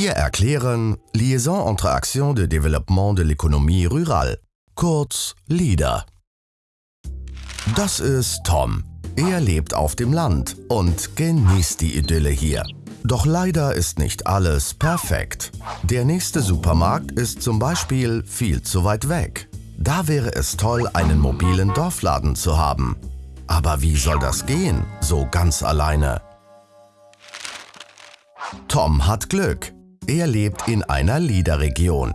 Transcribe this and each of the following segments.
Wir erklären Liaison entre Action de Développement de l'économie rurale, kurz LIDA. Das ist Tom. Er lebt auf dem Land und genießt die Idylle hier. Doch leider ist nicht alles perfekt. Der nächste Supermarkt ist zum Beispiel viel zu weit weg. Da wäre es toll, einen mobilen Dorfladen zu haben. Aber wie soll das gehen, so ganz alleine? Tom hat Glück. Er lebt in einer LIDA-Region.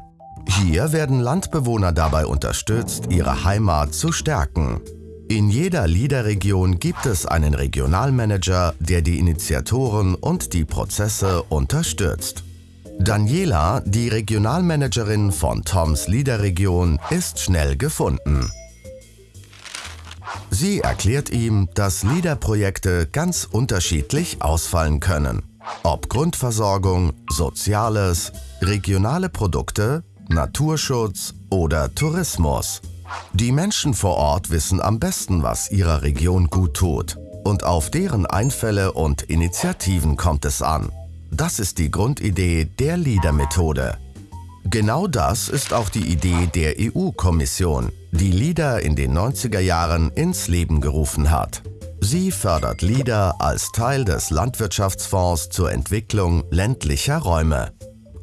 Hier werden Landbewohner dabei unterstützt, ihre Heimat zu stärken. In jeder LIDA-Region gibt es einen Regionalmanager, der die Initiatoren und die Prozesse unterstützt. Daniela, die Regionalmanagerin von Toms LIDA-Region, ist schnell gefunden. Sie erklärt ihm, dass LIDA-Projekte ganz unterschiedlich ausfallen können. Ob Grundversorgung, Soziales, regionale Produkte, Naturschutz oder Tourismus. Die Menschen vor Ort wissen am besten, was ihrer Region gut tut. Und auf deren Einfälle und Initiativen kommt es an. Das ist die Grundidee der LEADER-Methode. Genau das ist auch die Idee der EU-Kommission, die LEADER in den 90er Jahren ins Leben gerufen hat. Sie fördert LEADER als Teil des Landwirtschaftsfonds zur Entwicklung ländlicher Räume.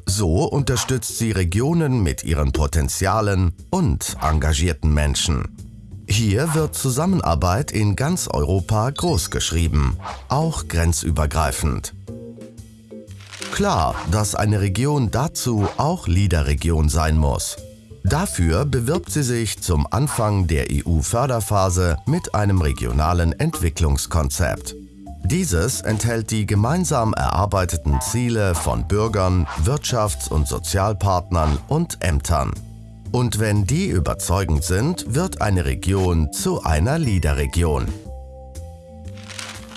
So unterstützt sie Regionen mit ihren Potenzialen und engagierten Menschen. Hier wird Zusammenarbeit in ganz Europa großgeschrieben, auch grenzübergreifend. Klar, dass eine Region dazu auch LEADER-Region sein muss. Dafür bewirbt sie sich zum Anfang der EU-Förderphase mit einem regionalen Entwicklungskonzept. Dieses enthält die gemeinsam erarbeiteten Ziele von Bürgern, Wirtschafts- und Sozialpartnern und Ämtern. Und wenn die überzeugend sind, wird eine Region zu einer LEADER-Region.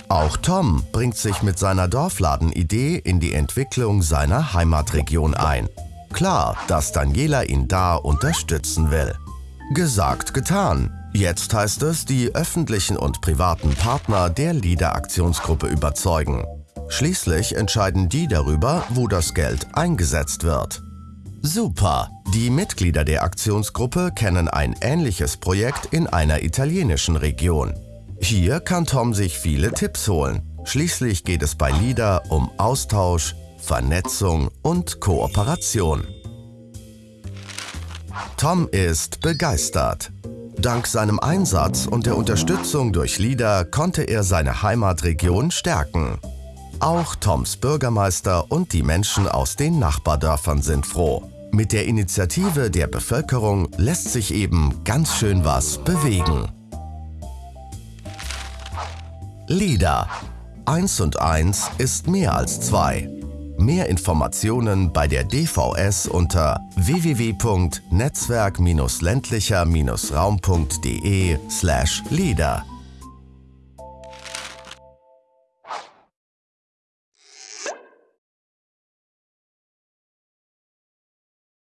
Auch Tom bringt sich mit seiner Dorfladenidee in die Entwicklung seiner Heimatregion ein. Klar, dass Daniela ihn da unterstützen will. Gesagt, getan. Jetzt heißt es, die öffentlichen und privaten Partner der LIDA-Aktionsgruppe überzeugen. Schließlich entscheiden die darüber, wo das Geld eingesetzt wird. Super! Die Mitglieder der Aktionsgruppe kennen ein ähnliches Projekt in einer italienischen Region. Hier kann Tom sich viele Tipps holen. Schließlich geht es bei LIDA um Austausch, Vernetzung und Kooperation. Tom ist begeistert. Dank seinem Einsatz und der Unterstützung durch LIDA konnte er seine Heimatregion stärken. Auch Toms Bürgermeister und die Menschen aus den Nachbardörfern sind froh. Mit der Initiative der Bevölkerung lässt sich eben ganz schön was bewegen. LIDA. 1 und 1 ist mehr als 2. Mehr Informationen bei der DVS unter www.netzwerk-ländlicher-raum.de/leda.